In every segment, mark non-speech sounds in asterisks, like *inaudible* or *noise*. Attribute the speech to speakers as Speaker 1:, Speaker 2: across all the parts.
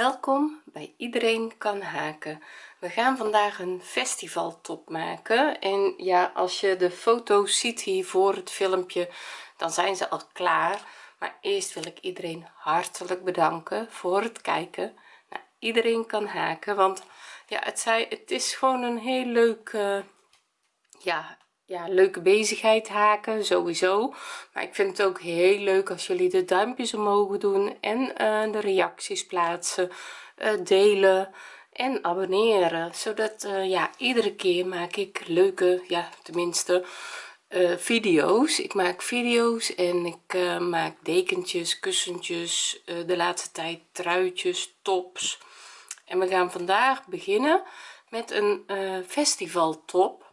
Speaker 1: welkom bij iedereen kan haken we gaan vandaag een festival top maken en ja als je de foto's ziet hier voor het filmpje dan zijn ze al klaar maar eerst wil ik iedereen hartelijk bedanken voor het kijken nou, iedereen kan haken want ja het het is gewoon een heel leuk eh, ja ja, leuke bezigheid haken sowieso maar ik vind het ook heel leuk als jullie de duimpjes omhoog doen en eh, de reacties plaatsen eh, delen en abonneren zodat eh, ja iedere keer maak ik leuke ja tenminste video's ik maak video's en ik maak dekentjes kussentjes de laatste tijd truitjes tops en we gaan vandaag beginnen met een festival top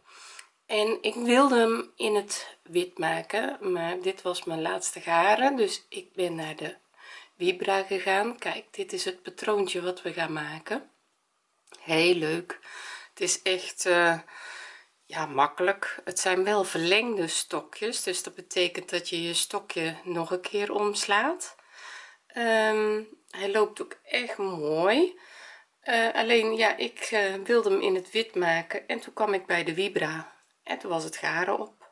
Speaker 1: en ik wilde hem in het wit maken maar dit was mijn laatste garen dus ik ben naar de vibra gegaan kijk dit is het patroontje wat we gaan maken heel leuk het is echt eh, ja makkelijk het zijn wel verlengde stokjes dus dat betekent dat je je stokje nog een keer omslaat ehm, hij loopt ook echt mooi eh, alleen ja ik eh, wilde hem in het wit maken en toen kwam ik bij de vibra en toen was het garen op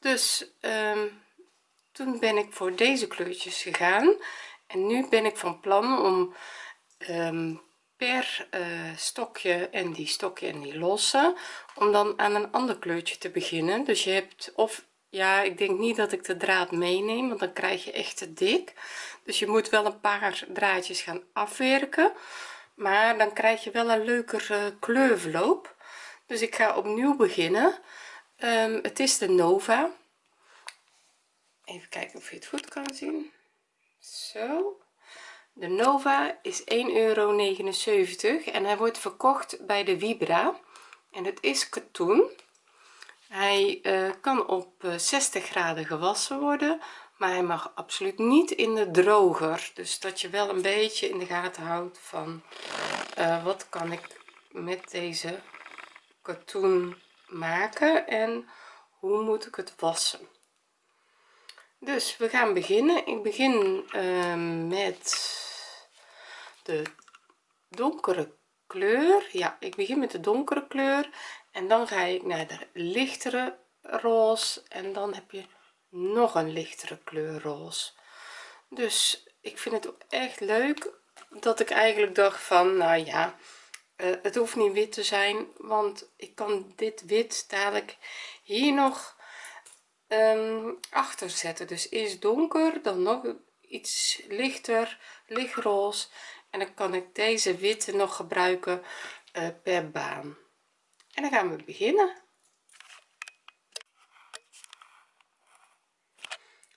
Speaker 1: dus ehm, toen ben ik voor deze kleurtjes gegaan en nu ben ik van plan om ehm, per eh, stokje en die stokje en die losse om dan aan een ander kleurtje te beginnen dus je hebt of ja ik denk niet dat ik de draad meeneem want dan krijg je echt te dik dus je moet wel een paar draadjes gaan afwerken maar dan krijg je wel een leukere uh, dus ik ga opnieuw beginnen ehm, het is de nova even kijken of je het goed kan zien zo de nova is 1,79 euro en hij wordt verkocht bij de vibra en het is katoen hij eh, kan op 60 eh, graden gewassen worden maar hij mag absoluut niet in de droger dus dat je wel een beetje in de gaten houdt van eh, wat kan ik met deze katoen maken en hoe moet ik het wassen dus we gaan beginnen ik begin ehm, met de donkere kleur ja ik begin met de donkere kleur en dan ga ik naar de lichtere roze en dan heb je nog een lichtere kleur roze dus ik vind het ook echt leuk dat ik eigenlijk dacht van nou ja eh, het hoeft niet wit te zijn want ik kan dit wit dadelijk hier nog um, achter zetten dus is donker dan nog iets lichter lichtroze en dan kan ik deze witte nog gebruiken eh, per baan en dan gaan we beginnen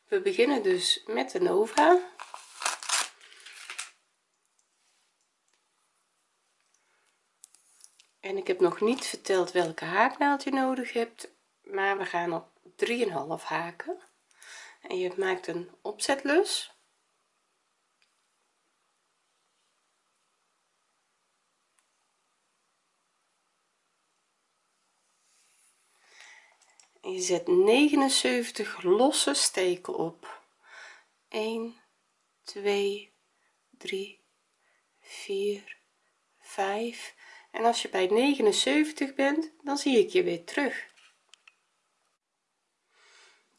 Speaker 1: we beginnen dus met de nova en ik heb nog niet verteld welke haaknaald je nodig hebt maar we gaan op 3,5 haken en je maakt een opzetlus je zet 79 losse steken op 1 2 3 4 5 en als je bij 79 bent dan zie ik je weer terug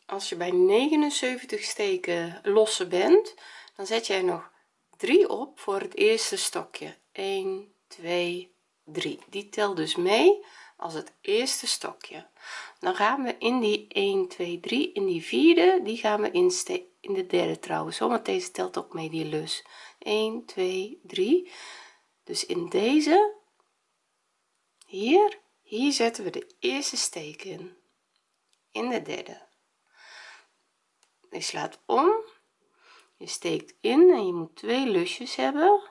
Speaker 1: als je bij 79 steken losse bent dan zet jij nog 3 op voor het eerste stokje 1 2 3 die tel dus mee als het eerste stokje dan gaan we in die 1 2 3 in die vierde die gaan we in in de derde trouwens want deze telt ook mee die lus 1 2 3 dus in deze hier hier zetten we de eerste steek in in de derde je slaat om je steekt in en je moet twee lusjes hebben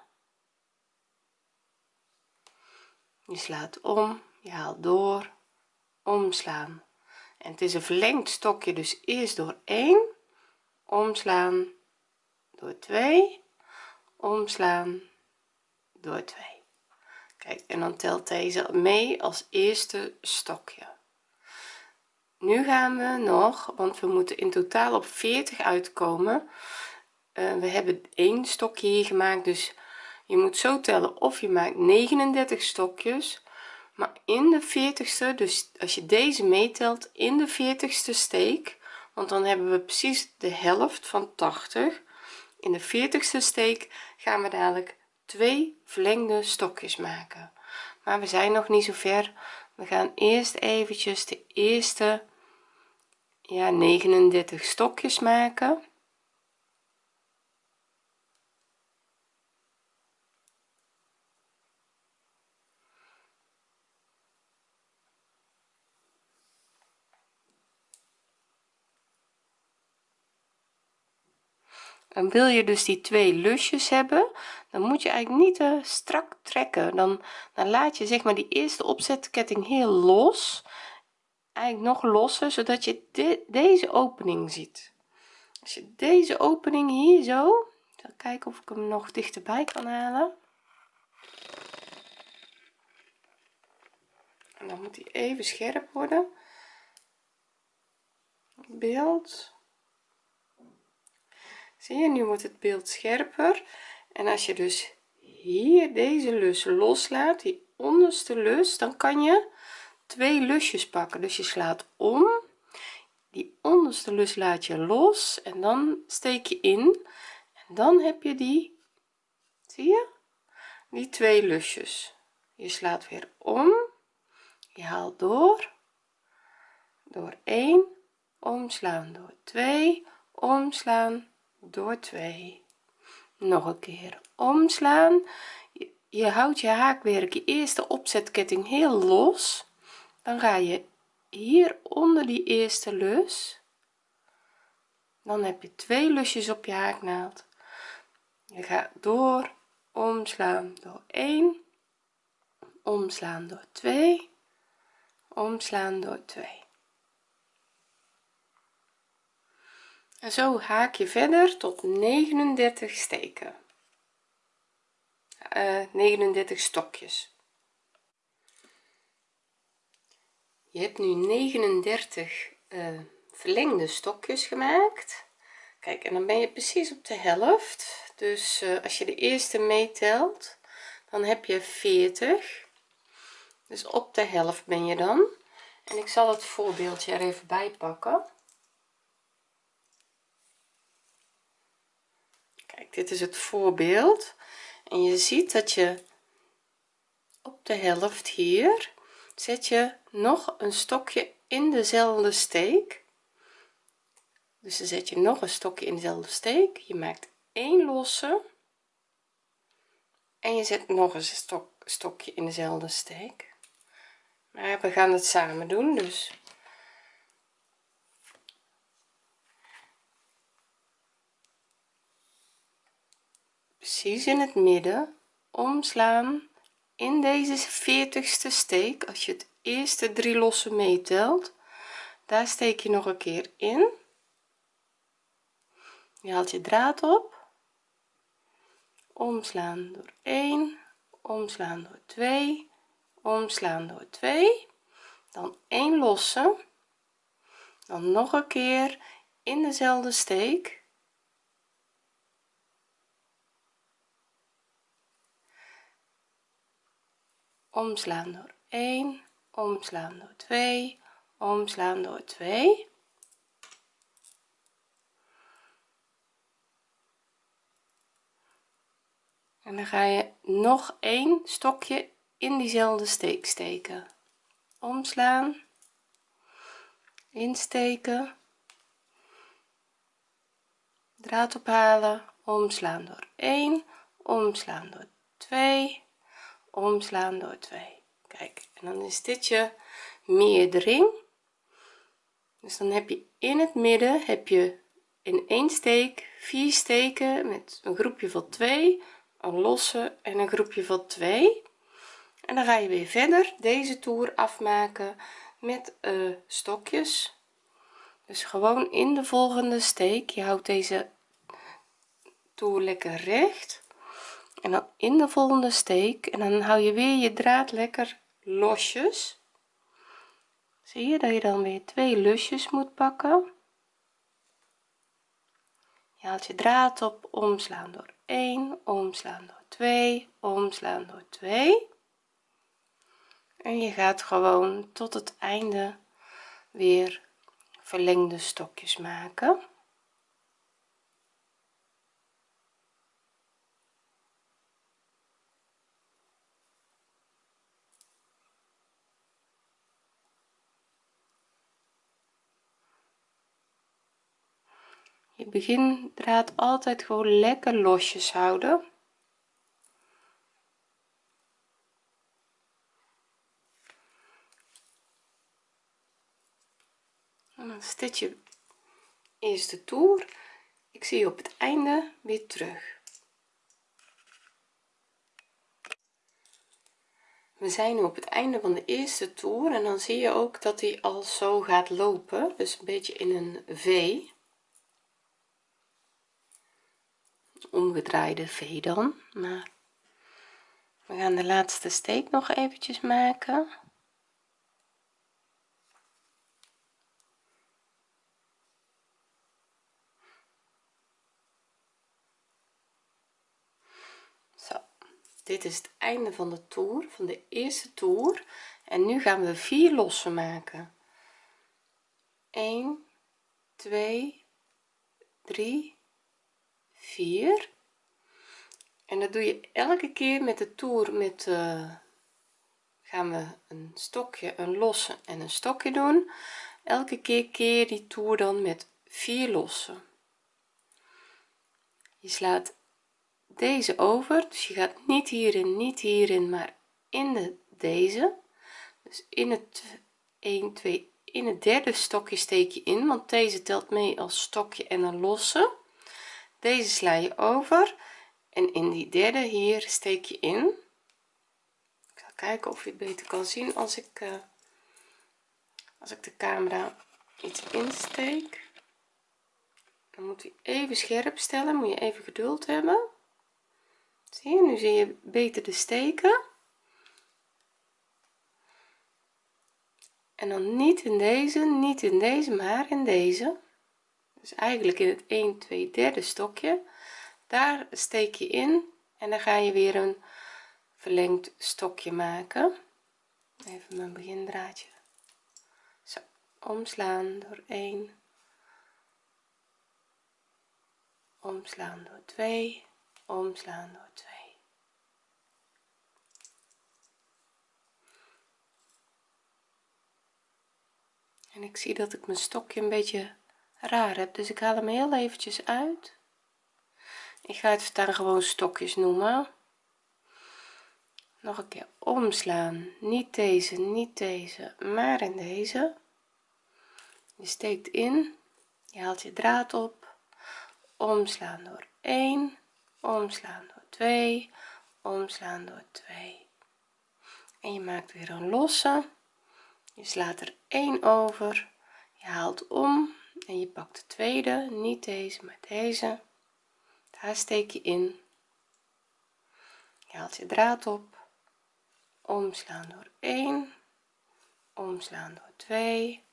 Speaker 1: je slaat om je haalt door omslaan en het is een verlengd stokje dus eerst door 1 omslaan door 2 omslaan door 2 kijk en dan telt deze mee als eerste stokje nu gaan we nog want we moeten in totaal op 40 uitkomen eh, we hebben één stokje hier gemaakt dus je moet zo tellen of je maakt 39 stokjes maar in de 40ste dus als je deze meetelt in de 40ste steek want dan hebben we precies de helft van 80 in de 40ste steek gaan we dadelijk twee verlengde stokjes maken maar we zijn nog niet zo ver we gaan eerst eventjes de eerste ja 39 stokjes maken dan wil je dus die twee lusjes hebben dan moet je eigenlijk niet te strak trekken dan, dan laat je zeg maar die eerste opzetketting heel los eigenlijk nog losser zodat je deze opening ziet als je deze opening hier zo dan kijken of ik hem nog dichterbij kan halen en dan moet hij even scherp worden beeld zie je nu wordt het beeld scherper en als je dus hier deze lus loslaat die onderste lus dan kan je twee lusjes pakken dus je slaat om die onderste lus laat je los en dan steek je in en dan heb je die zie je die twee lusjes je slaat weer om je haalt door door 1 omslaan door 2 omslaan door 2 nog een keer omslaan je, houdt je haakwerk je eerste opzetketting heel los dan ga je hier onder die eerste lus dan heb je twee lusjes op je haaknaald je gaat door omslaan door 1 omslaan door 2 omslaan door 2 en zo haak je verder tot 39 steken 39 eh, stokjes je hebt nu 39 eh, verlengde stokjes gemaakt kijk en dan ben je precies op de helft dus eh, als je de eerste meetelt dan heb je 40 dus op de helft ben je dan en ik zal het voorbeeldje er even bij pakken kijk dit is het voorbeeld en je ziet dat je op de helft hier zet je nog een stokje in dezelfde steek dus dan zet je nog een stokje in dezelfde steek je maakt één losse en je zet nog eens een stok, stokje in dezelfde steek maar we gaan het samen doen dus precies in het midden omslaan in deze 40ste steek als je het eerste drie losse meetelt daar steek je nog een keer in je haalt je draad op omslaan door 1 omslaan door 2 omslaan door 2 dan 1 losse, dan nog een keer in dezelfde steek omslaan door 1 omslaan door 2 omslaan door 2 en dan ga je nog een stokje in diezelfde steek steken omslaan insteken draad ophalen omslaan door 1 omslaan door 2 omslaan door 2 kijk en dan is dit je meerdering dus dan heb je in het midden heb je in één steek vier steken met een groepje van 2 een losse en een groepje van 2 en dan ga je weer verder deze toer afmaken met uh, stokjes dus gewoon in de volgende steek je houdt deze toer lekker recht en dan in de volgende steek en dan hou je weer je draad lekker losjes zie je dat je dan weer twee lusjes moet pakken je haalt je draad op omslaan door 1 omslaan door 2 omslaan door 2 en je gaat gewoon tot het einde weer verlengde stokjes maken je draad altijd gewoon lekker losjes houden en dan stitch je eerste toer ik zie je op het einde weer terug we zijn nu op het einde van de eerste toer en dan zie je ook dat hij al zo gaat lopen dus een beetje in een v omgedraaide v dan maar we gaan de laatste steek nog eventjes maken zo dit is het einde van de toer van de eerste toer en nu gaan we vier lossen maken 1 2 3 4 en dat doe je elke keer met de toer met eh, gaan we een stokje een losse en een stokje doen elke keer keer die toer dan met 4 lossen je slaat deze over dus je gaat niet hierin niet hierin maar in de deze dus in het 1 2 in het derde stokje steek je in want deze telt mee als stokje en een losse deze sla je over en in die derde hier steek je in ik zal kijken of je het beter kan zien als ik eh, als ik de camera iets insteek dan moet hij even scherp stellen moet je even geduld hebben zie je nu zie je beter de steken en dan niet in deze niet in deze maar in deze dus eigenlijk in het 1 2 derde stokje daar steek je in en dan ga je weer een verlengd stokje maken even mijn begindraadje zo omslaan door 1 omslaan door 2 omslaan door 2 en ik zie dat ik mijn stokje een beetje raar heb dus ik haal hem heel eventjes uit ik ga het dan gewoon stokjes noemen nog een keer omslaan niet deze niet deze maar in deze je steekt in je haalt je draad op omslaan door 1 omslaan door 2 omslaan door 2 en je maakt weer een losse je slaat er 1 over je haalt om en je pakt de tweede niet deze maar deze daar steek je in je haalt je draad op omslaan door 1 omslaan door 2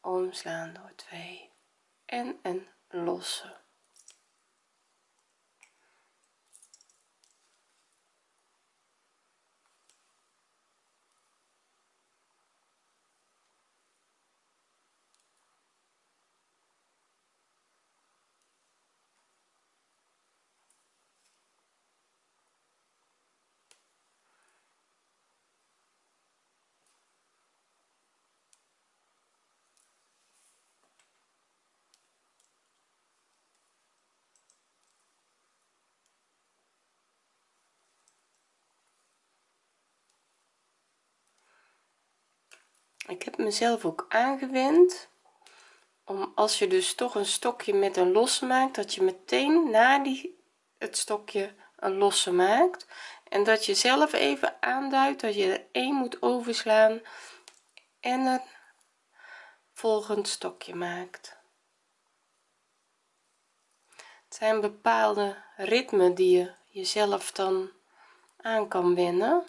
Speaker 1: omslaan door 2 en een losse ik heb mezelf ook aangewend om als je dus toch een stokje met een losse maakt dat je meteen na die het stokje een losse maakt en dat je zelf even aanduidt dat je er één moet overslaan en een volgend stokje maakt het zijn bepaalde ritmen die je jezelf dan aan kan wennen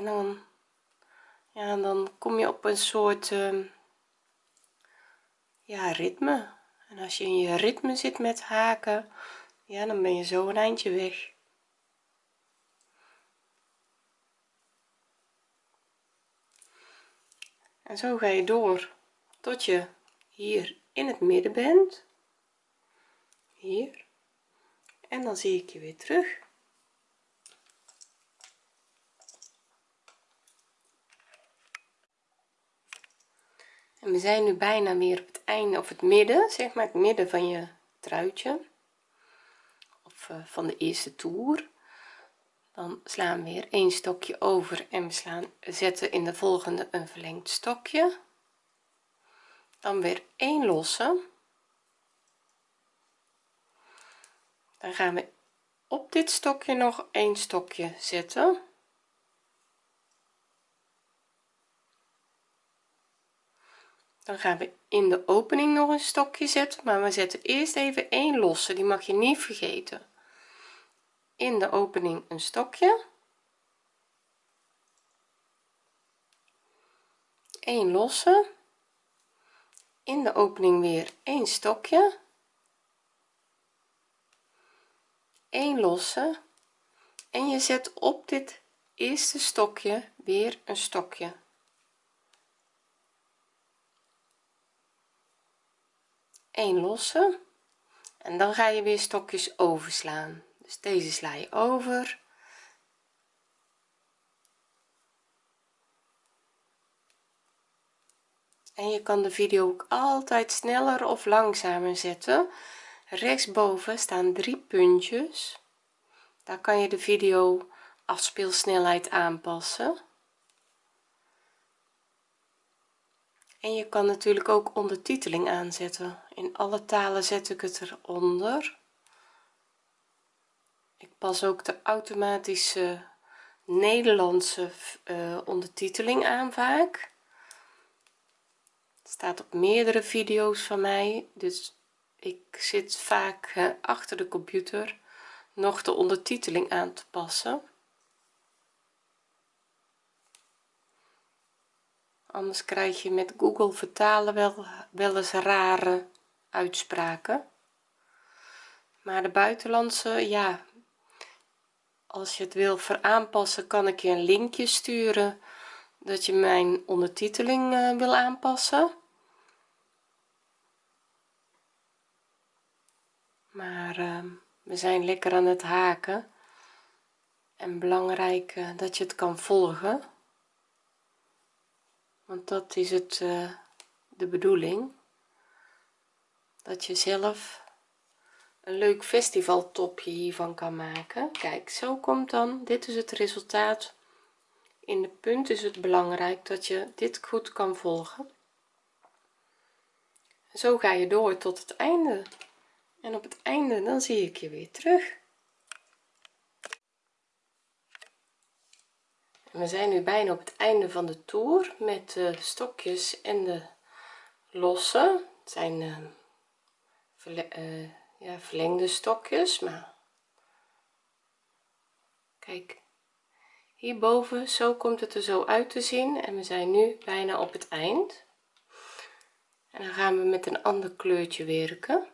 Speaker 1: en dan ja dan kom je op een soort ehm, ja ritme en als je in je ritme zit met haken ja dan ben je zo een eindje weg en zo ga je door tot je hier in het midden bent hier en dan zie ik je weer terug en we zijn nu bijna weer op het einde of het midden zeg maar het midden van je truitje of eh, van de eerste toer dan slaan we weer een stokje over en we slaan zetten in de volgende een verlengd stokje dan weer één losse dan gaan we op dit stokje nog een stokje zetten dan gaan we in de opening nog een stokje zetten maar we zetten eerst even 1 losse die mag je niet vergeten in de opening een stokje 1 losse in de opening weer 1 stokje 1 losse en je zet op dit eerste stokje weer een stokje 1 lossen en dan ga je weer stokjes overslaan dus deze sla je over en je kan de video ook altijd sneller of langzamer zetten rechtsboven staan drie puntjes daar kan je de video afspeelsnelheid aanpassen en je kan natuurlijk ook ondertiteling aanzetten in alle talen zet ik het eronder ik pas ook de automatische Nederlandse eh, ondertiteling aan vaak het staat op meerdere video's van mij dus ik zit vaak eh, achter de computer nog de ondertiteling aan te passen anders krijg je met google vertalen wel wel eens rare uitspraken maar de buitenlandse ja als je het wil veraanpassen kan ik je een linkje sturen dat je mijn ondertiteling eh, wil aanpassen maar ehm, we zijn lekker aan het haken en belangrijk eh, dat je het kan volgen want dat is het eh, de bedoeling dat je zelf een leuk festivaltopje hiervan kan maken kijk zo komt dan dit is het resultaat in de punt is het belangrijk dat je dit goed kan volgen zo ga je door tot het einde en op het einde dan zie ik je weer terug we zijn nu bijna op het einde van de toer met de stokjes en de losse het zijn eh, eh, ja, verlengde stokjes maar kijk hierboven zo komt het er zo uit te zien en we zijn nu bijna op het eind en dan gaan we met een ander kleurtje werken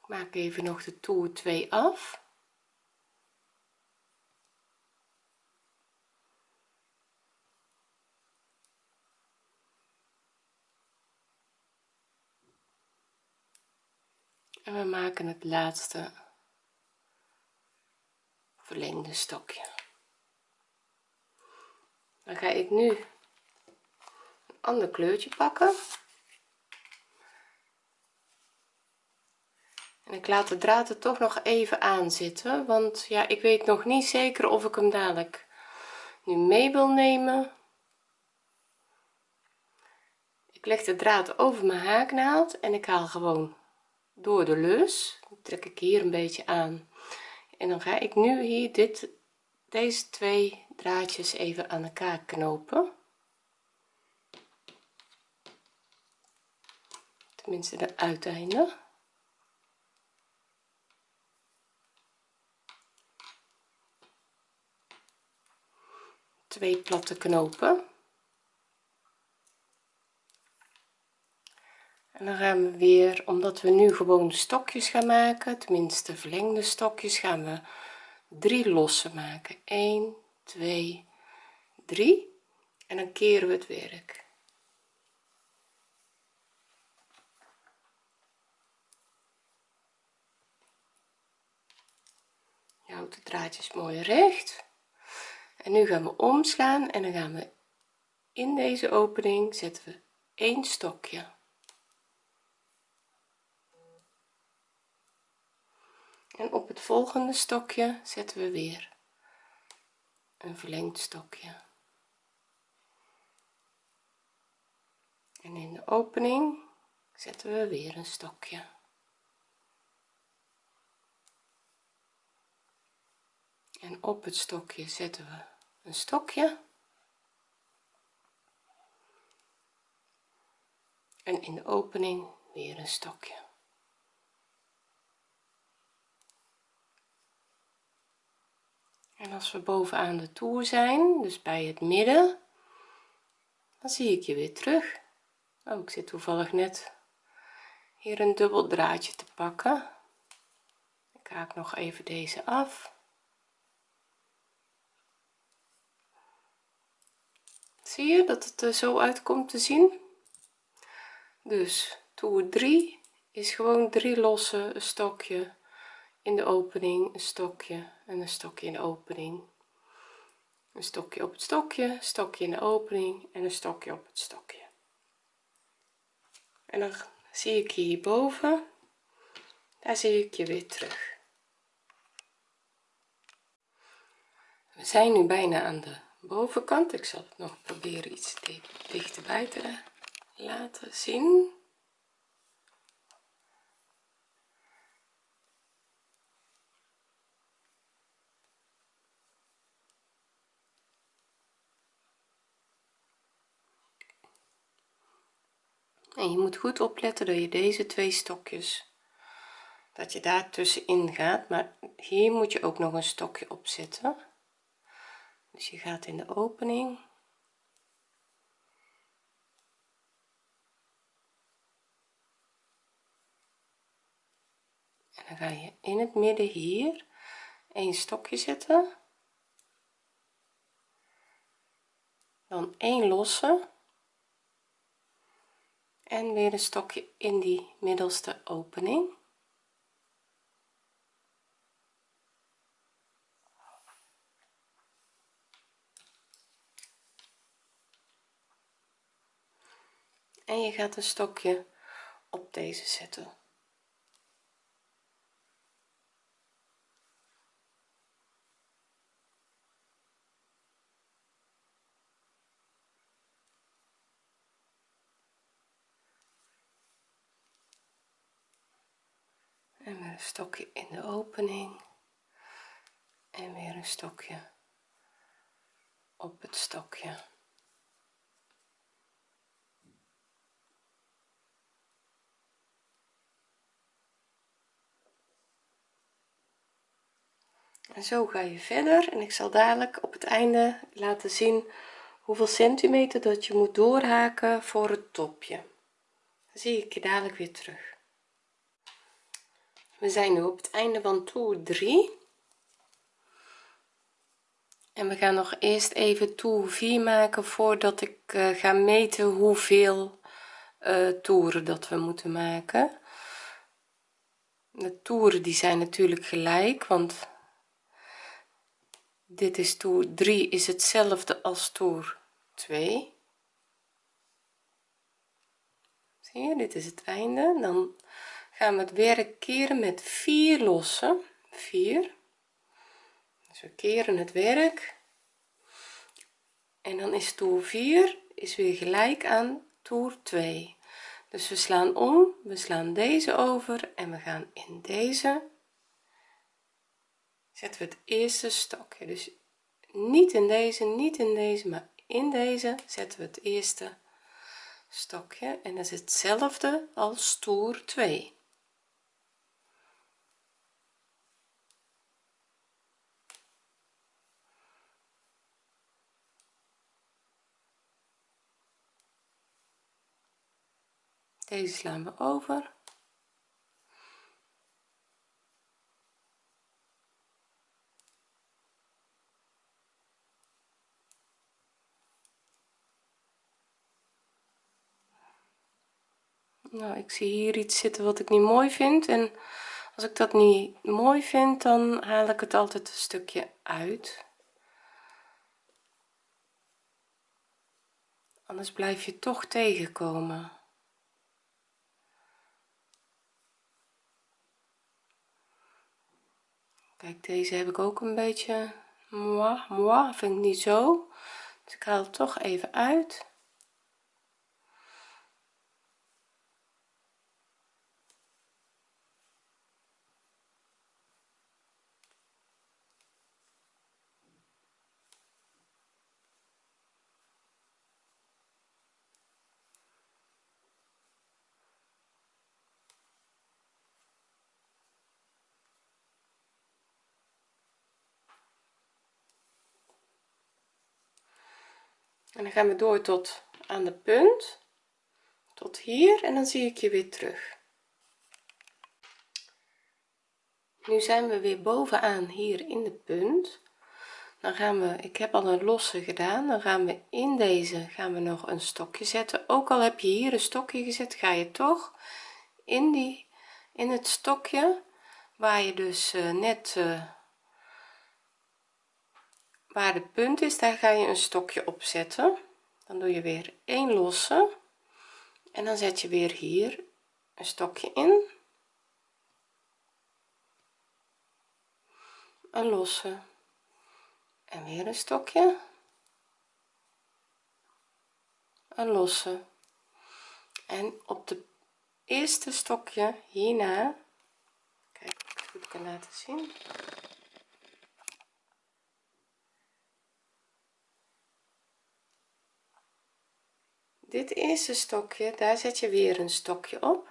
Speaker 1: ik maak even nog de toer 2 af en we maken het laatste verlengde stokje dan ga ik nu een ander kleurtje pakken en ik laat de draad er toch nog even aan zitten want ja ik weet nog niet zeker of ik hem dadelijk nu mee wil nemen ik leg de draad over mijn haaknaald en ik haal gewoon door de lus trek ik hier een beetje aan en dan ga ik nu hier dit deze twee draadjes even aan elkaar knopen tenminste de uiteinden twee platte knopen en dan gaan we weer omdat we nu gewoon stokjes gaan maken tenminste verlengde stokjes gaan we 3 losse maken 1 2 3 en dan keren we het werk je houdt de draadjes mooi recht en nu gaan we omslaan en dan gaan we in deze opening zetten we één stokje en op het volgende stokje zetten we weer een verlengd stokje en in de opening zetten we weer een stokje en op het stokje zetten we een stokje en in de opening weer een stokje en als we bovenaan de toer zijn dus bij het midden dan zie ik je weer terug oh, ik zit toevallig net hier een dubbel draadje te pakken ik haak nog even deze af zie je dat het er zo uit komt te zien dus toer 3 is gewoon drie losse een stokje in de opening een stokje en een stokje in de opening een stokje op het stokje stokje in de opening en een stokje op het stokje en dan zie ik je hierboven daar zie ik je weer terug we zijn nu bijna aan de bovenkant ik zal het nog proberen iets dichterbij te laten zien en je moet goed opletten dat je deze twee stokjes dat je daar tussenin gaat maar hier moet je ook nog een stokje op zetten dus je gaat in de opening en dan ga je in het midden hier een stokje zetten dan één losse en weer een stokje in die middelste opening en je gaat een stokje op deze zetten stokje in de opening en weer een stokje op het stokje en zo ga je verder en ik zal dadelijk op het einde laten zien hoeveel centimeter dat je moet doorhaken voor het topje Dan zie ik je dadelijk weer terug we zijn nu op het einde van toer 3 en we gaan nog eerst even toer 4 maken voordat ik eh, ga meten hoeveel eh, toeren dat we moeten maken de toeren die zijn natuurlijk gelijk want dit is toer 3 is hetzelfde als toer 2 zie je dit is het einde dan gaan we het werk keren met 4 lossen 4 dus we keren het werk en dan is toer 4 is weer gelijk aan toer 2 dus we slaan om we slaan deze over en we gaan in deze zetten we het eerste stokje dus niet in deze niet in deze maar in deze zetten we het eerste stokje en dat is hetzelfde als toer 2 deze slaan we over nou ik zie hier iets zitten wat ik niet mooi vind en als ik dat niet mooi vind dan haal ik het altijd een stukje uit anders blijf je toch tegenkomen kijk deze heb ik ook een beetje moi moi vind ik niet zo dus ik haal het toch even uit dan gaan we door tot aan de punt tot hier en dan zie ik je weer terug nu zijn we weer bovenaan hier in de punt dan gaan we ik heb al een losse gedaan dan gaan we in deze gaan we nog een stokje zetten ook al heb je hier een stokje gezet ga je toch in die in het stokje waar je dus eh, net eh, waar de punt is daar ga je een stokje op zetten dan doe je weer een losse en dan zet je weer hier een stokje in een losse en weer een stokje een losse en op de eerste stokje hierna kijk goed kan laten zien dit eerste stokje daar zet je weer een stokje op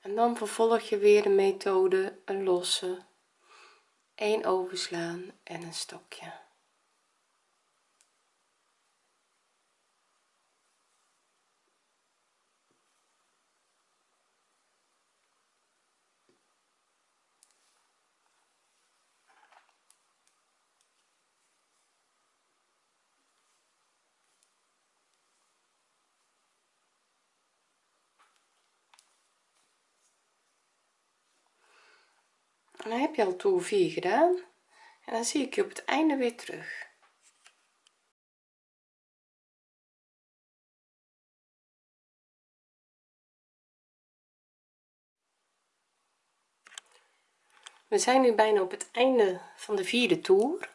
Speaker 1: en dan vervolg je weer de methode een losse 1 overslaan en een stokje heb je al toer 4 gedaan en dan zie ik je op het einde weer terug we zijn nu bijna op het einde van de vierde toer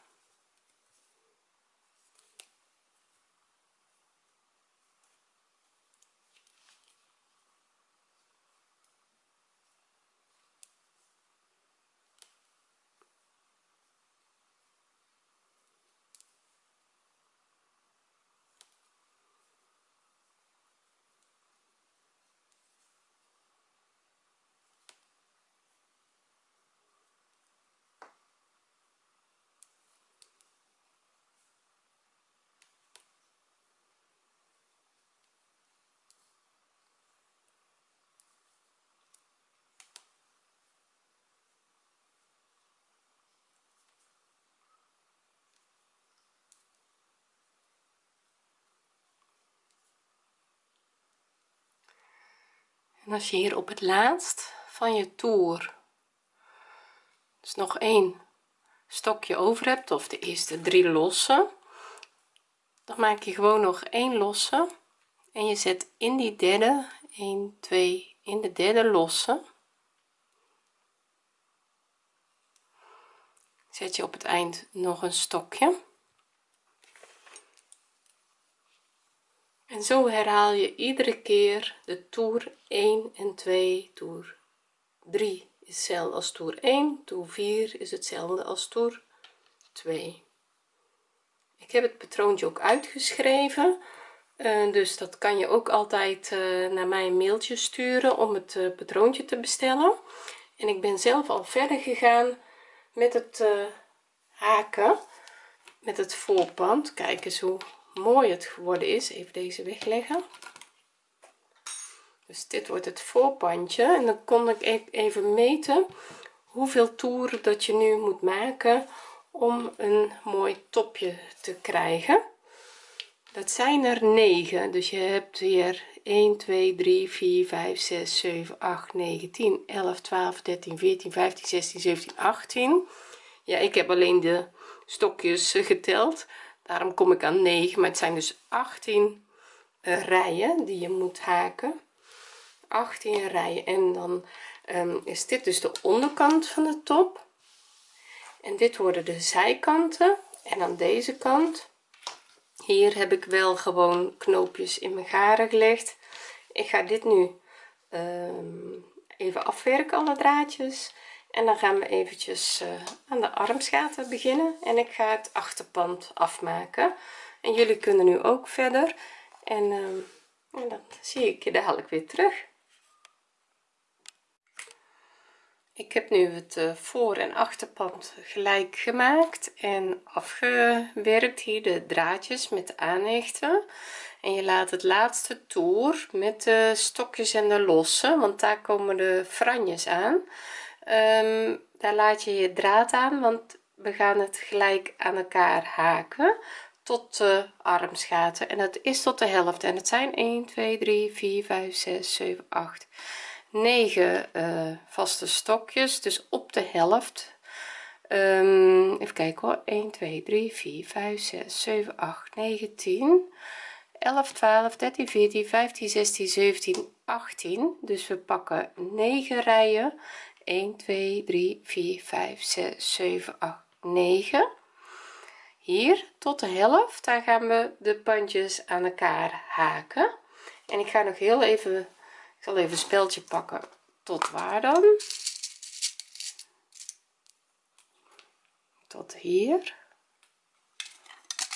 Speaker 1: en als je hier op het laatst van je toer dus nog één stokje over hebt of de eerste drie lossen dan maak je gewoon nog één losse en je zet in die derde 1 2 in de derde losse zet je op het eind nog een stokje en zo herhaal je iedere keer de toer 1 en 2 toer 3 is hetzelfde als toer 1 toer 4 is hetzelfde als toer 2 ik heb het patroontje ook uitgeschreven eh, dus dat kan je ook altijd eh, naar mij een mailtje sturen om het eh, patroontje te bestellen en ik ben zelf al verder gegaan met het haken met het voorpand kijk eens hoe mooi het geworden is even deze wegleggen dus dit wordt het voorpandje en dan kon ik e- even meten hoeveel toeren dat je nu moet maken om een mooi topje te krijgen dat zijn er 9 dus je hebt weer 1 2 3 4 5 6 7 8 9 10 11 12 13 14 15 16 17 18 ja ik heb alleen de stokjes geteld daarom kom ik aan 9 maar het zijn dus 18 eh, rijen die je moet haken 18 rijen en dan ehm, is dit dus de onderkant van de top en dit worden de zijkanten en aan deze kant hier heb ik wel gewoon knoopjes in mijn garen gelegd ik ga dit nu ehm, even afwerken alle draadjes en dan gaan we eventjes eh, aan de armsgaten beginnen en ik ga het achterpand afmaken en jullie kunnen nu ook verder en, ehm, en dan zie ik je dadelijk weer terug ik heb nu het eh, voor- en achterpand gelijk gemaakt en afgewerkt hier de draadjes met de aanhechten en je laat het laatste toer met de stokjes en de losse want daar komen de franjes aan um, daar laat je je draad aan want we gaan het gelijk aan elkaar haken tot de armsgaten en dat is tot de helft en het zijn 1 2 3 4 5 6 7 8 9 uh, vaste stokjes dus op de helft um, even kijken hoor 1 2 3 4 5 6 7 8 9 10 11 12 13 14 15 16 17 18 dus we pakken 9 rijen 1 2 3 4 5 6 7 8 9 hier tot de helft daar gaan we de pandjes aan elkaar haken en ik ga nog heel even ik zal even een speldje pakken tot waar dan tot hier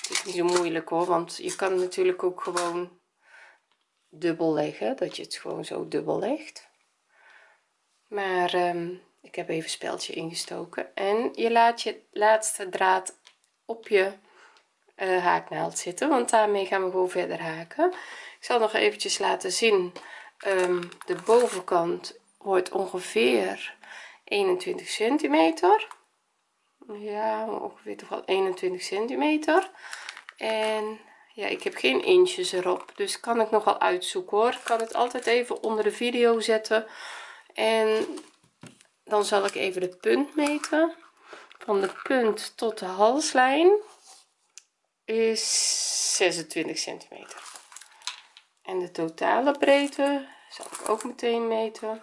Speaker 1: het is niet zo moeilijk hoor want je kan natuurlijk ook gewoon dubbel leggen dat je het gewoon zo dubbel legt maar ehm, ik heb even speldje ingestoken en je laat je laatste draad op je eh, haaknaald zitten want daarmee gaan we gewoon verder haken ik zal nog eventjes laten zien ehm, de bovenkant wordt ongeveer 21 centimeter ja ongeveer toch wel 21 centimeter en ja ik heb geen inches erop dus kan ik nogal uitzoeken hoor ik kan het altijd even onder de video zetten en dan zal ik even de punt meten van de punt tot de halslijn is 26 centimeter en de totale breedte zal ik ook meteen meten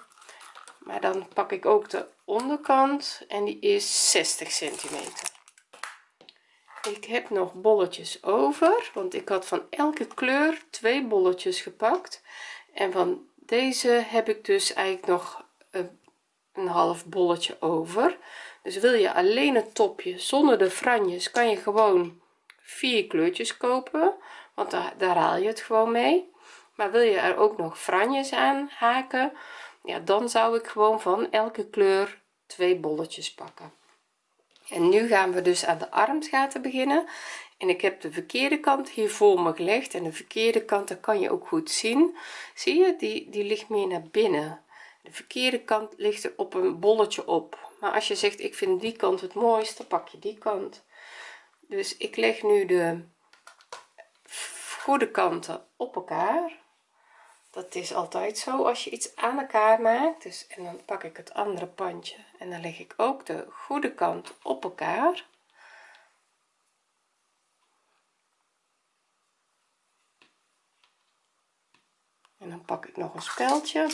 Speaker 1: maar dan pak ik ook de onderkant en die is 60 centimeter ik heb nog bolletjes over want ik had van elke kleur twee bolletjes gepakt en van deze heb ik dus eigenlijk nog eh, een half bolletje over dus wil je alleen het topje zonder de franjes kan je gewoon vier kleurtjes kopen want daar, daar haal je het gewoon mee maar wil je er ook nog franjes aan haken ja dan zou ik gewoon van elke kleur twee bolletjes pakken en nu gaan we dus aan de armsgaten beginnen en ik heb de verkeerde kant hier voor me gelegd en de verkeerde kant dat kan je ook goed zien zie je die die ligt meer naar binnen de verkeerde kant ligt er op een bolletje op maar als je zegt ik vind die kant het mooiste, pak je die kant dus ik leg nu de goede kanten op elkaar dat is altijd zo als je iets aan elkaar maakt dus en dan pak ik het andere pandje en dan leg ik ook de goede kant op elkaar en dan pak ik nog een speldje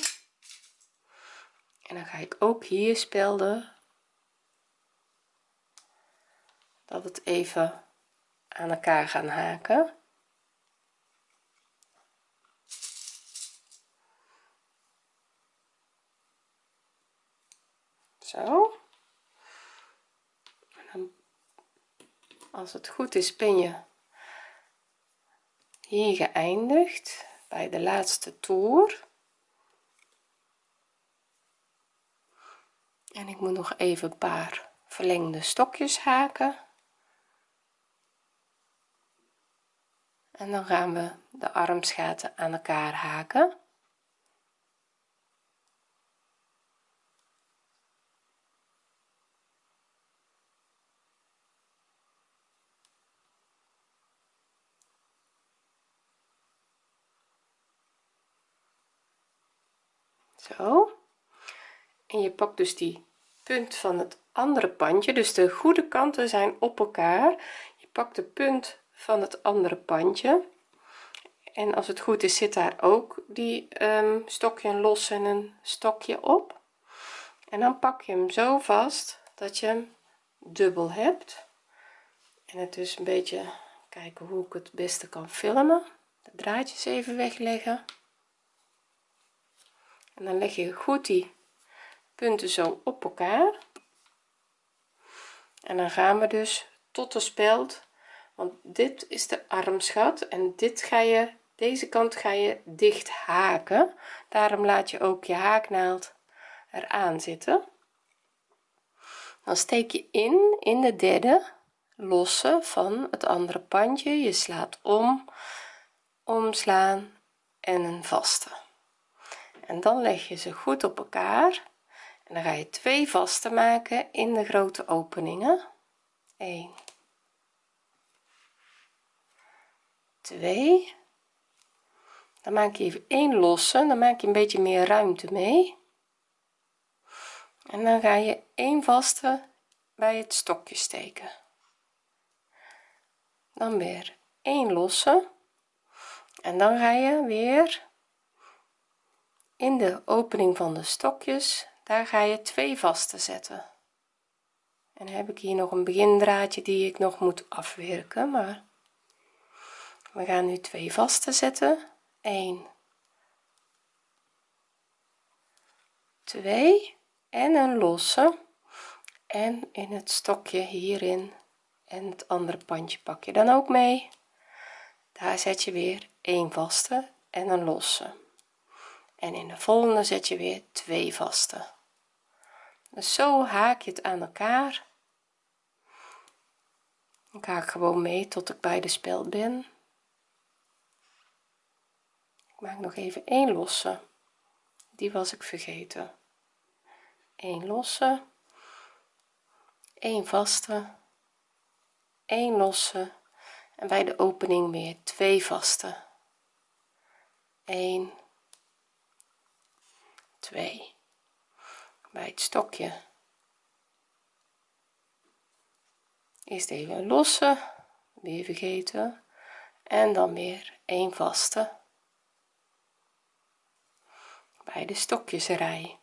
Speaker 1: en dan ga ik ook hier spelden dat het even aan elkaar gaan haken zo en dan, als het goed is ben je hier geëindigd bij de laatste toer en ik moet nog even een paar verlengde stokjes haken en dan gaan we de armsgaten aan elkaar haken en je pakt dus die punt van het andere pandje dus de goede kanten zijn op elkaar je pakt de punt van het andere pandje en als het goed is zit daar ook die ehm, stokje een los en een stokje op en dan pak je hem zo vast dat je hem dubbel hebt en het is een beetje kijken hoe ik het beste kan filmen de draadjes even wegleggen en dan leg je goed die punten zo op elkaar en dan gaan we dus tot de speld want dit is de armsgat en dit ga je deze kant ga je dicht haken daarom laat je ook je haaknaald eraan zitten dan steek je in in de derde losse van het andere pandje je slaat om omslaan en een vaste en dan leg je ze goed op elkaar dan ga je twee vaste maken in de grote openingen 1 2 dan maak je even één losse dan maak je een beetje meer ruimte mee en dan ga je één vaste bij het stokje steken dan weer één losse en dan ga je weer in de opening van de stokjes daar ga je twee vaste zetten en heb ik hier nog een begindraadje die ik nog moet afwerken maar we gaan nu twee vaste zetten 1 2 en een losse en in het stokje hierin en het andere pandje pak je dan ook mee daar zet je weer 1 vaste en een losse en in de volgende zet je weer twee vaste dus zo haak je het aan elkaar ik haak gewoon mee tot ik bij de speld ben ik maak nog even één losse die was ik vergeten 1 losse 1 vaste 1 losse en bij de opening weer twee vaste 1 2 bij het stokje eerst even een losse weer vergeten en dan weer een vaste bij de stokjesrij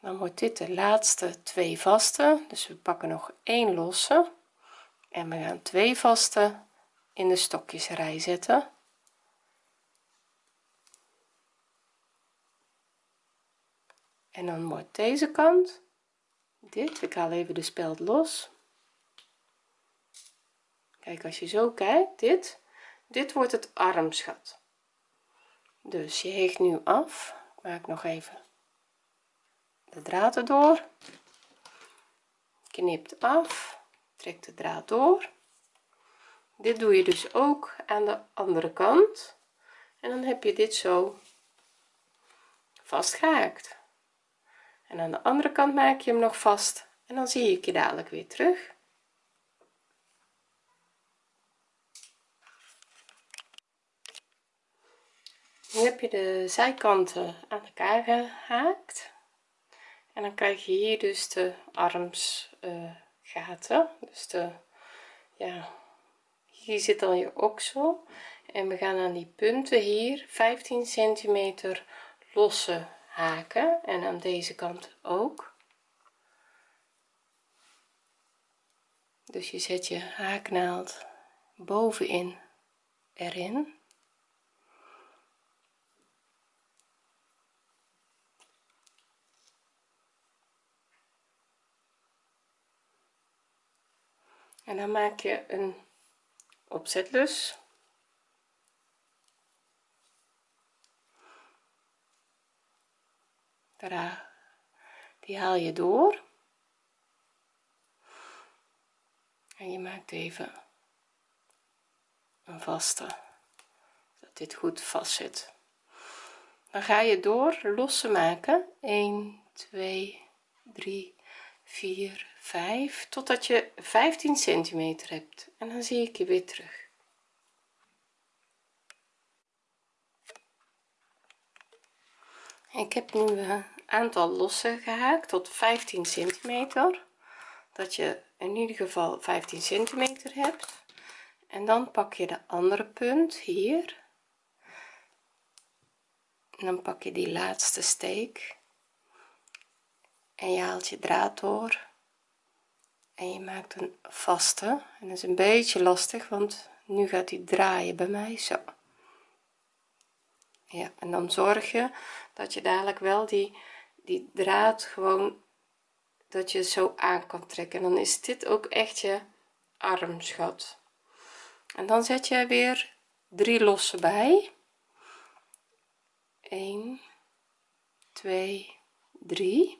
Speaker 1: dan wordt dit de laatste twee vaste dus we pakken nog één losse en we gaan twee vaste in de stokjesrij zetten en dan wordt deze kant dit ik haal even de speld los kijk als je zo kijkt dit dit wordt het armschat. dus je hecht nu af maak nog even de draad erdoor knipt af trekt de draad door dit doe je dus ook aan de andere kant en dan heb je dit zo vastgehaakt en aan de andere kant maak je hem nog vast en dan zie ik je dadelijk weer terug nu heb je de zijkanten aan elkaar gehaakt en dan krijg je hier dus de armsgaten eh, dus de ja hier zit dan je oksel en we gaan aan die punten hier 15 centimeter lossen haken en aan deze kant ook dus je zet je haaknaald bovenin erin en dan maak je een opzetlus die haal je door en je maakt even een vaste dat dit goed vast zit dan ga je door losse maken 1 2 3 4 5 totdat je 15 centimeter hebt en dan zie ik je weer terug ik heb nu uh, aantal lossen gehaakt tot 15 centimeter dat je in ieder geval 15 centimeter hebt en dan pak je de andere punt hier en dan pak je die laatste steek en je haalt je draad door en je maakt een vaste en dat is een beetje lastig want nu gaat hij draaien bij mij zo ja en dan zorg je dat je dadelijk wel die die draad gewoon dat je zo aan kan trekken en dan is dit ook echt je armschat en dan zet je weer drie losse bij 1 2 3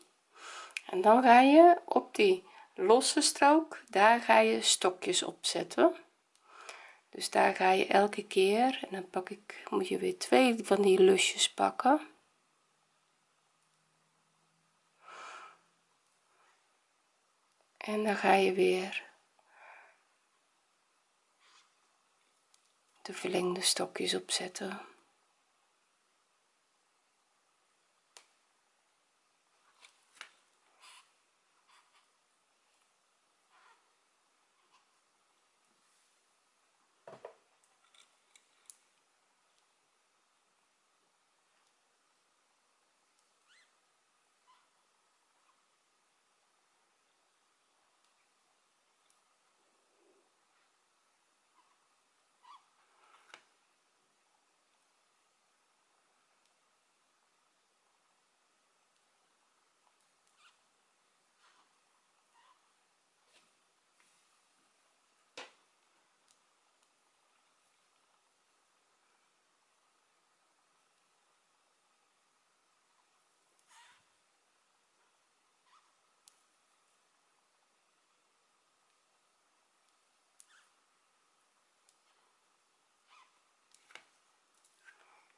Speaker 1: en dan ga je op die losse strook daar ga je stokjes opzetten dus daar ga je elke keer en dan pak ik moet je weer twee van die lusjes pakken En dan ga je weer de verlengde stokjes opzetten.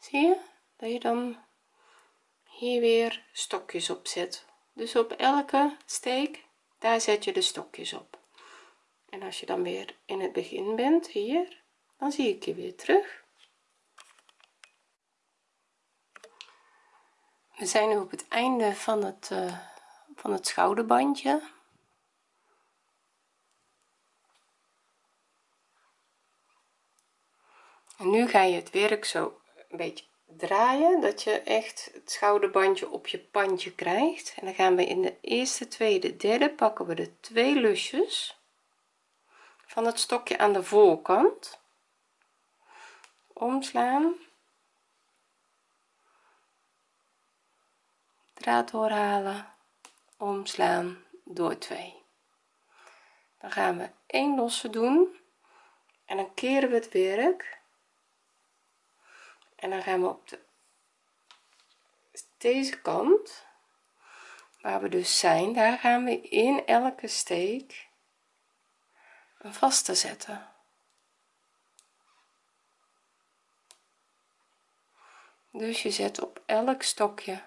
Speaker 1: zie je dat je dan hier weer stokjes op zet dus op elke steek daar zet je de stokjes op en als je dan weer in het begin bent hier dan zie ik je weer terug we zijn nu op het einde van het eh, van het schouderbandje en nu ga je het werk zo een beetje draaien dat je echt het schouderbandje op je pandje krijgt en dan gaan we in de eerste tweede derde pakken we de twee lusjes van het stokje aan de voorkant omslaan draad doorhalen omslaan door 2 dan gaan we 1 losse doen en dan keren we het werk en dan gaan we op de, deze kant waar we dus zijn daar gaan we in elke steek een vaste zetten dus je zet op elk stokje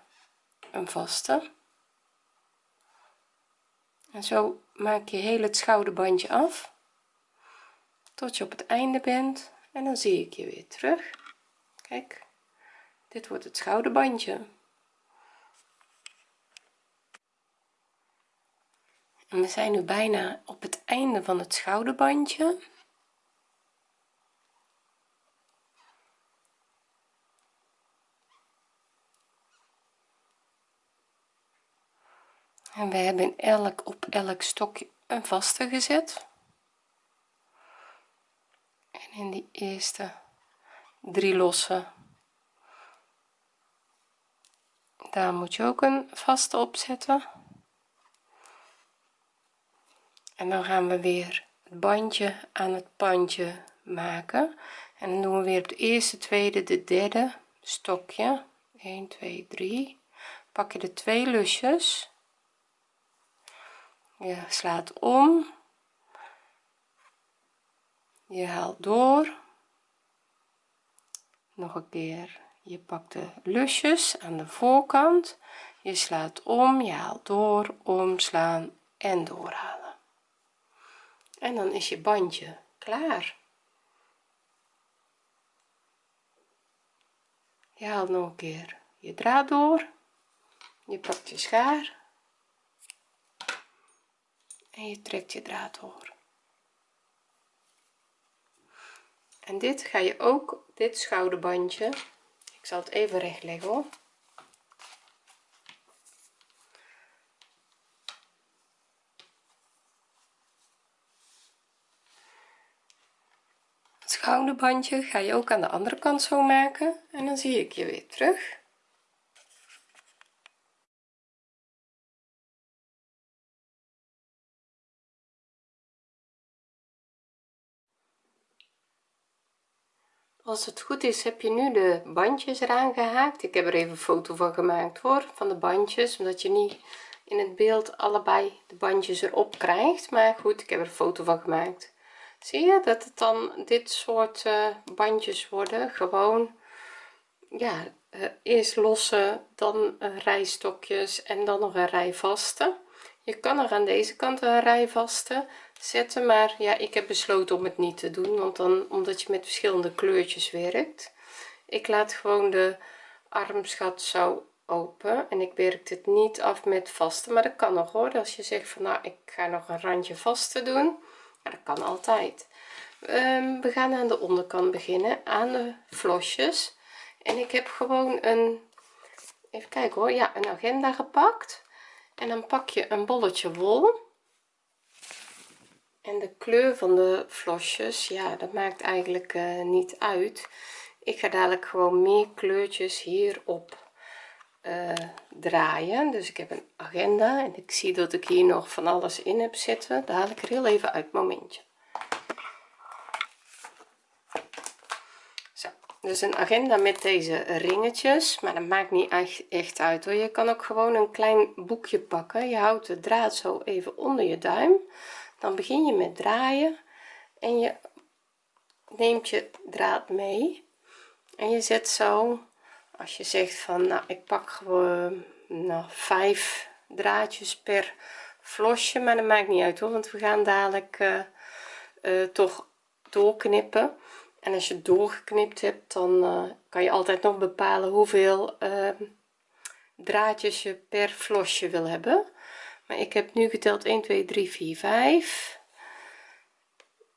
Speaker 1: een vaste en zo maak je heel het schouderbandje af tot je op het einde bent en dan zie ik je weer terug kijk dit wordt het schouderbandje en we zijn nu bijna op het einde van het schouderbandje en we hebben elk op elk stokje een vaste gezet en in die eerste drie losse daar moet je ook een vaste op zetten en dan gaan we weer het bandje aan het pandje maken en dan doen we weer het eerste tweede de derde stokje 1 2 3 pak je de twee lusjes je slaat om je haalt door nog een keer je pakt de lusjes aan de voorkant je slaat om je haalt door omslaan en doorhalen en dan is je bandje klaar je haalt nog een keer je draad door je pakt je schaar en je trekt je draad door en dit ga je ook dit schouderbandje ik zal het even recht leggen het schouderbandje ga je ook aan de andere kant zo maken en dan zie ik je weer terug als het goed is heb je nu de bandjes eraan gehaakt ik heb er even een foto van gemaakt hoor van de bandjes omdat je niet in het beeld allebei de bandjes erop krijgt maar goed ik heb er een foto van gemaakt zie je dat het dan dit soort eh, bandjes worden gewoon ja eh, eerst losse dan een rij stokjes en dan nog een rij vaste je kan er aan deze kant een rij vaste zetten maar ja ik heb besloten om het niet te doen want dan omdat je met verschillende kleurtjes werkt ik laat gewoon de armsgat zo open en ik werk dit niet af met vaste maar dat kan nog hoor als je zegt van nou ik ga nog een randje vaste doen dat kan altijd ehm, we gaan aan de onderkant beginnen aan de vlosjes en ik heb gewoon een even kijken hoor ja een agenda gepakt en dan pak je een bolletje wol en de kleur van de vlosjes ja dat maakt eigenlijk eh, niet uit ik ga dadelijk gewoon meer kleurtjes hierop eh, draaien dus ik heb een agenda en ik zie dat ik hier nog van alles in heb zitten daar haal ik er heel even uit momentje zo dus een agenda met deze ringetjes maar dat maakt niet echt uit hoor je kan ook gewoon een klein boekje pakken je houdt de draad zo even onder je duim dan begin je met draaien en je neemt je draad mee en je zet zo als je zegt van nou ik pak gewoon nou, vijf draadjes per vlosje maar dat maakt niet uit hoor want we gaan dadelijk eh, eh, toch doorknippen en als je doorgeknipt hebt dan eh, kan je altijd nog bepalen hoeveel draadjes je per vlosje wil hebben maar ik heb nu geteld 1 2 3 4 5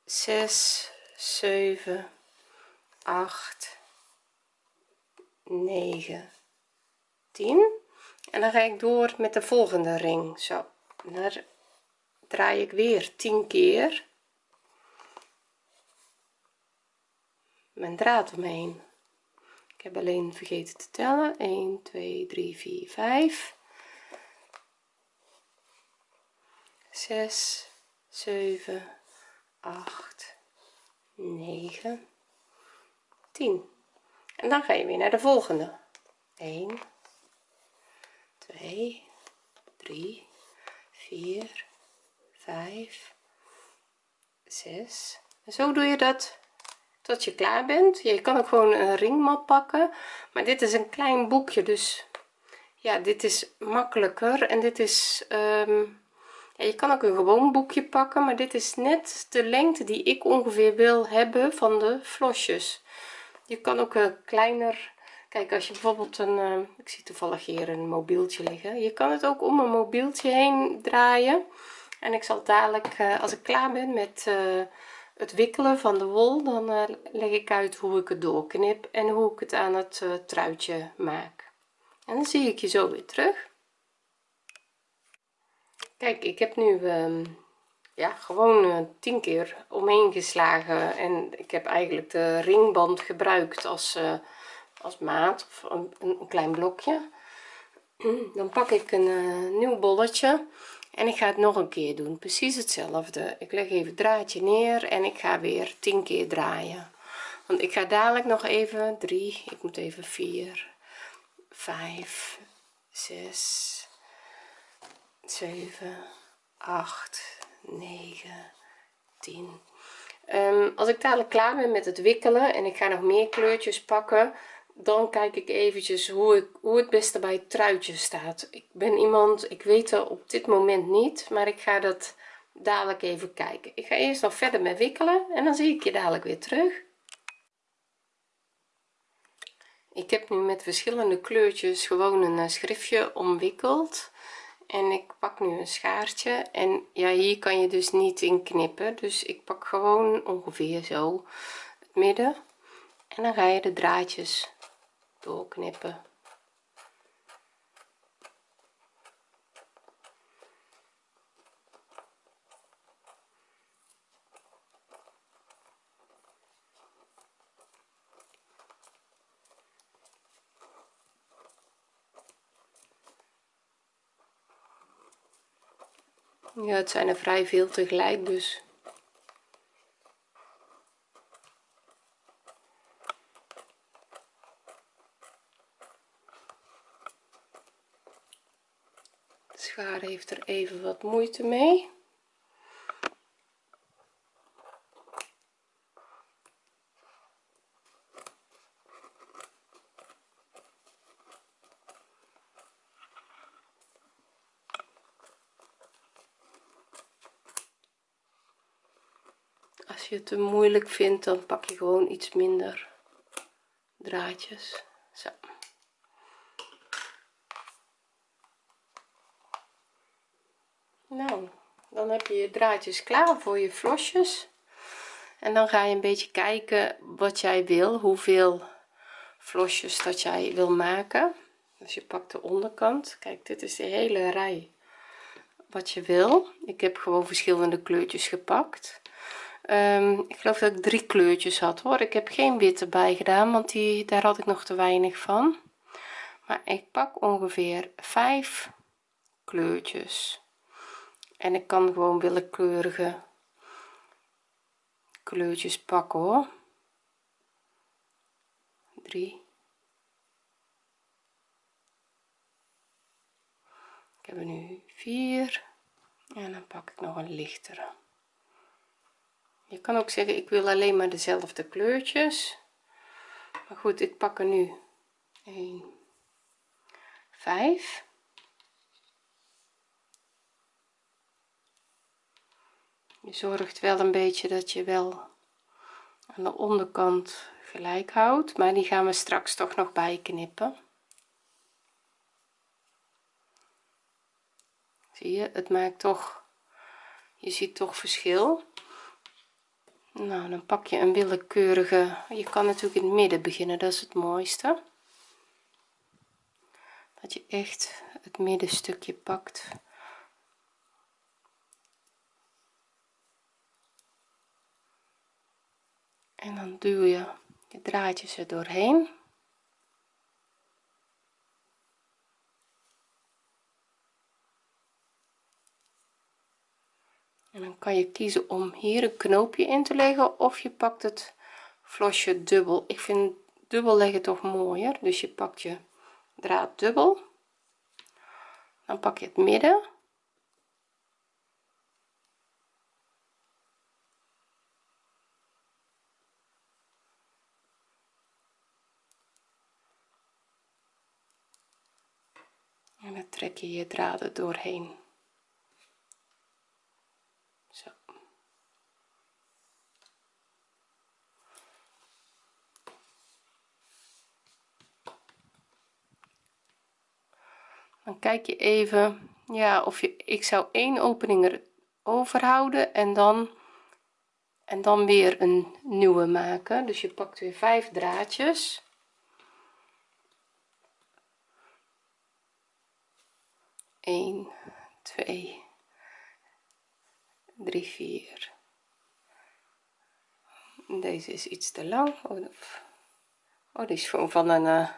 Speaker 1: 6 7 8 9 10 en dan ga ik door met de volgende ring zo daar draai ik weer 10 keer mijn draad omheen ik heb alleen vergeten te tellen 1 2 3 4 5 6 zeven acht negen tien en dan ga je weer naar de volgende 1 2 3 4 5 6 en zo doe je dat tot je klaar bent je kan ook gewoon een ringmat pakken maar dit is een klein boekje dus ja dit is makkelijker en dit is um, je kan ook een gewoon boekje pakken maar dit is net de lengte die ik ongeveer wil hebben van de flosjes je kan ook een eh, kleiner kijk als je bijvoorbeeld een eh, ik zie toevallig hier een mobieltje liggen je kan het ook om een mobieltje heen draaien en ik zal dadelijk eh, als ik klaar ben met het wikkelen van de wol dan leg ik uit hoe ik het doorknip en hoe ik het aan het truitje maak en dan zie ik je zo weer terug kijk ik heb nu ehm, ja gewoon uh, tien keer omheen geslagen en ik heb eigenlijk de ringband gebruikt als eh, als maat of een, een, klein blokje *clears throat* dan pak ik een eh, nieuw bolletje en ik ga het nog een keer doen precies hetzelfde ik leg even het draadje neer en ik ga weer 10 keer draaien want ik ga dadelijk nog even 3 ik moet even 4 5 6 7 8 9 10 als ik dadelijk klaar ben met het wikkelen en ik ga nog meer kleurtjes pakken dan kijk ik eventjes hoe ik hoe het beste bij het truitje staat ik ben iemand ik weet er op dit moment niet maar ik ga dat dadelijk even kijken ik ga eerst nog verder met wikkelen en dan zie ik je dadelijk weer terug ik heb nu met verschillende kleurtjes gewoon een eh, schriftje omwikkeld en ik pak nu een schaartje en ja hier kan je dus niet in knippen dus ik pak gewoon ongeveer zo het midden en dan ga je de draadjes doorknippen ja het zijn er vrij veel tegelijk dus schaar heeft er even wat moeite mee het te moeilijk vindt dan pak je gewoon iets minder draadjes zo nou dan heb je je draadjes klaar voor je flosjes. en dan ga je een beetje kijken wat jij wil hoeveel flosjes dat jij wil maken dus je pakt de onderkant kijk dit is de hele rij wat je wil ik heb gewoon verschillende kleurtjes gepakt Ehm, ik geloof dat ik drie kleurtjes had hoor ik heb geen witte bij gedaan want die daar had ik nog te weinig van maar ik pak ongeveer vijf kleurtjes en ik kan gewoon willekeurige kleurtjes pakken hoor Drie. ik heb er nu vier en dan pak ik nog een lichtere je kan ook zeggen ik wil alleen maar dezelfde kleurtjes maar goed ik pak er nu 1 5 je zorgt wel een beetje dat je wel aan de onderkant gelijk houdt maar die gaan we straks toch nog bij knippen, zie je het maakt toch je ziet toch verschil nou dan pak je een willekeurige je kan natuurlijk in het midden beginnen dat is het mooiste dat je echt het middenstukje pakt en dan duw je je draadjes er doorheen en dan kan je kiezen om hier een knoopje in te leggen of je pakt het flosje dubbel ik vind dubbel leggen toch mooier dus je pakt je draad dubbel dan pak je het midden en dan trek je je draden doorheen kijk je even ja of je ik zou één opening overhouden en dan en dan weer een nieuwe maken dus je pakt weer vijf draadjes 1, twee, drie, vier. Deze is iets te lang. Oh, oh die is gewoon van een, eh,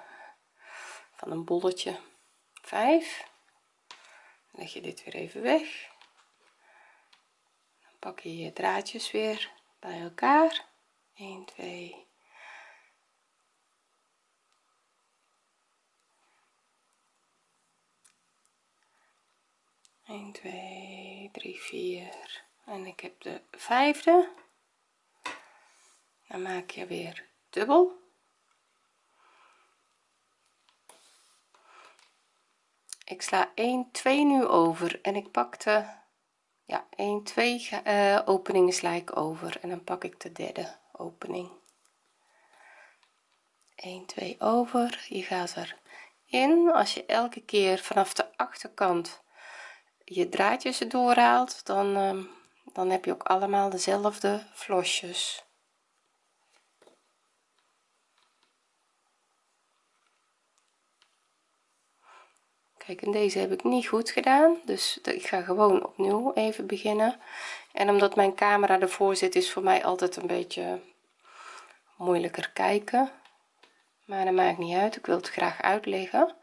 Speaker 1: van een bolletje. 5 leg je dit weer even weg dan pak je je draadjes weer bij elkaar 1 2 1 2 3 4 en ik heb de vijfde dan maak je weer dubbel ik sla 1 2 nu over en ik pakte ja 1 2 uh, openingen sla ik over en dan pak ik de derde opening 1 2 over je gaat er in als je elke keer vanaf de achterkant je draadjes erdoor haalt dan uh, dan heb je ook allemaal dezelfde flosjes. kijk en deze heb ik niet goed gedaan dus ik ga gewoon opnieuw even beginnen en omdat mijn camera ervoor zit is voor mij altijd een beetje moeilijker kijken maar dat maakt niet uit ik wil het graag uitleggen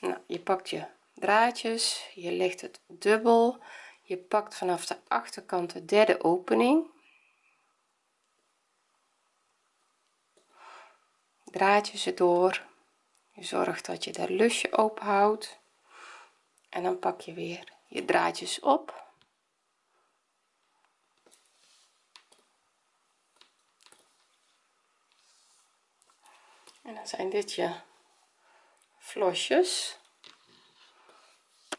Speaker 1: nou, je pakt je draadjes je legt het dubbel je pakt vanaf de achterkant de derde opening draadjes erdoor je zorgt dat je dat lusje ophoudt en dan pak je weer je draadjes op en dan zijn dit je flosjes. ik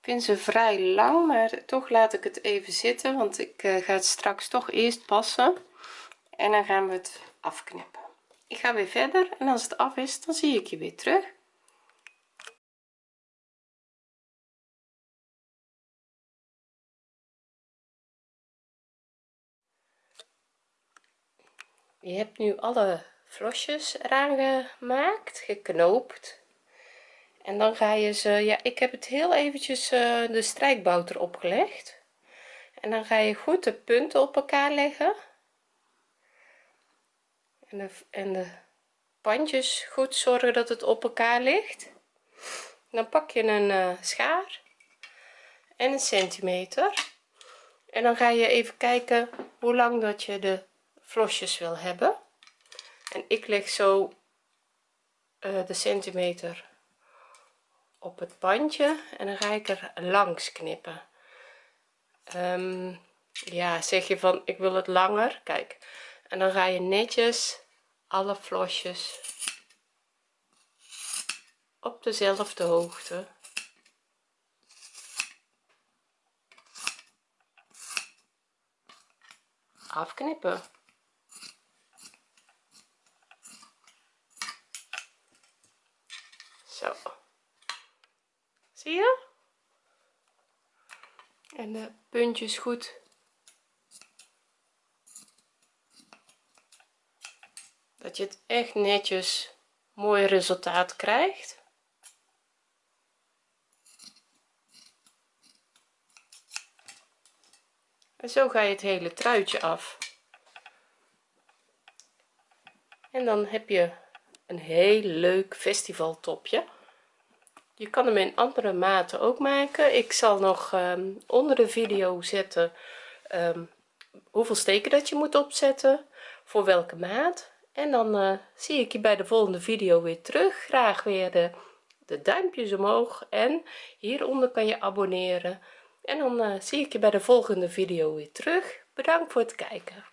Speaker 1: vind ze vrij lang maar toch laat ik het even zitten want ik eh, ga het straks toch eerst passen en dan gaan we het afknippen ik ga weer verder en als het af is dan zie ik je weer terug je hebt nu alle vlosjes eraan gemaakt geknoopt en dan ga je ze ja ik heb het heel eventjes eh, de strijkbout erop gelegd en dan ga je goed de punten op elkaar leggen en de, pandjes goed zorgen dat het op elkaar ligt dan pak je een eh, schaar en een centimeter en dan ga je even kijken hoe lang dat je de vlosjes wil hebben en ik leg zo eh, de centimeter op het pandje en dan ga ik er langs knippen ehm, ja zeg je van ik wil het langer kijk en dan ga je netjes alle vlosjes op dezelfde hoogte afknippen zo zie je en de puntjes goed dat je het echt netjes mooi resultaat krijgt en zo ga je het hele truitje af en dan heb je een heel leuk festival topje je kan hem in andere maten ook maken ik zal nog ehm, onder de video zetten ehm, hoeveel steken dat je moet opzetten voor welke maat en dan eh, zie ik je bij de volgende video weer terug graag weer de, duimpjes omhoog en hieronder kan je abonneren en dan eh, zie ik je bij de volgende video weer terug bedankt voor het kijken